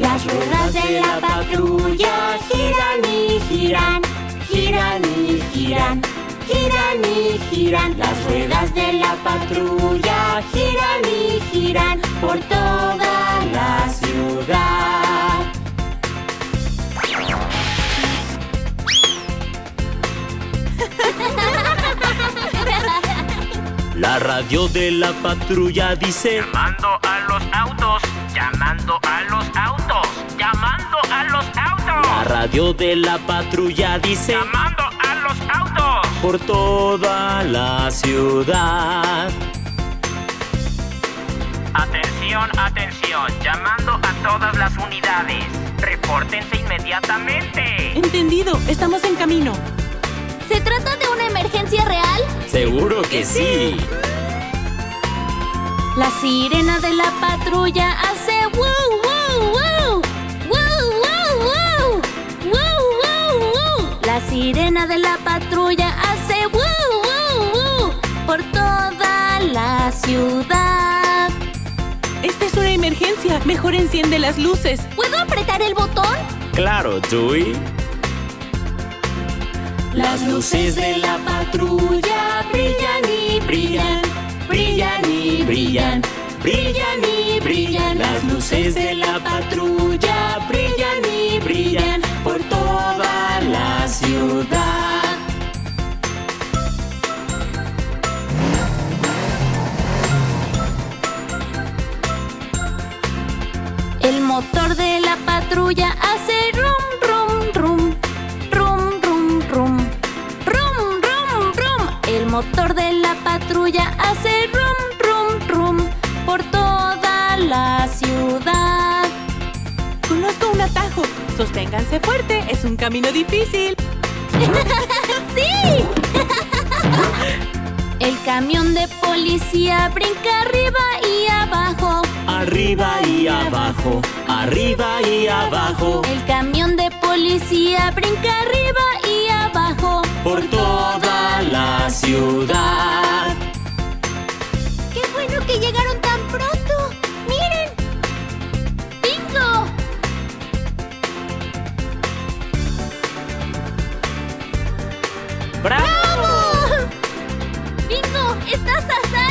ruedas de la patrulla giran y giran, giran y giran, giran y giran. Las ruedas de la patrulla giran y giran por toda la ciudad. La radio de la patrulla dice Llamando a los autos, radio de la patrulla dice Llamando a los autos. por toda la ciudad. Atención, atención, llamando a todas las unidades. Repórtense inmediatamente. Entendido, estamos en camino. ¿Se trata de una emergencia real? Seguro que sí. La sirena de la patrulla hace sirena de la patrulla hace wow, wow, wow. Por toda la ciudad. Esta es una emergencia. Mejor enciende las luces. ¿Puedo apretar el botón? Claro, Dewey. Las luces de la patrulla brillan y brillan, brillan y brillan, brillan y brillan. Las luces de la patrulla hace rum, rum, rum. Rum, rum, rum. Rum, rum, rum. El motor de la patrulla hace rum, rum, rum. Por toda la ciudad. Conozco un atajo. Sosténganse fuerte. Es un camino difícil. ¡Sí! El camión de policía brinca arriba y. Arriba y abajo, arriba y abajo, El camión de policía brinca arriba y abajo. por toda la ciudad. ¡Qué bueno que llegaron tan pronto! ¡Miren! ¡Bingo! ¡Bravo! ¡Bingo! ¡Estás a salvo!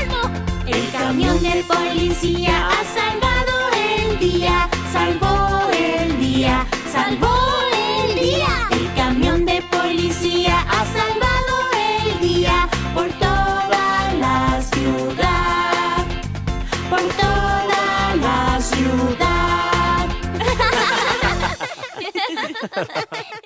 El camión de policía ha salvado el día, salvó el día, salvó el día. El camión de policía ha salvado el día por toda la ciudad, por toda la ciudad.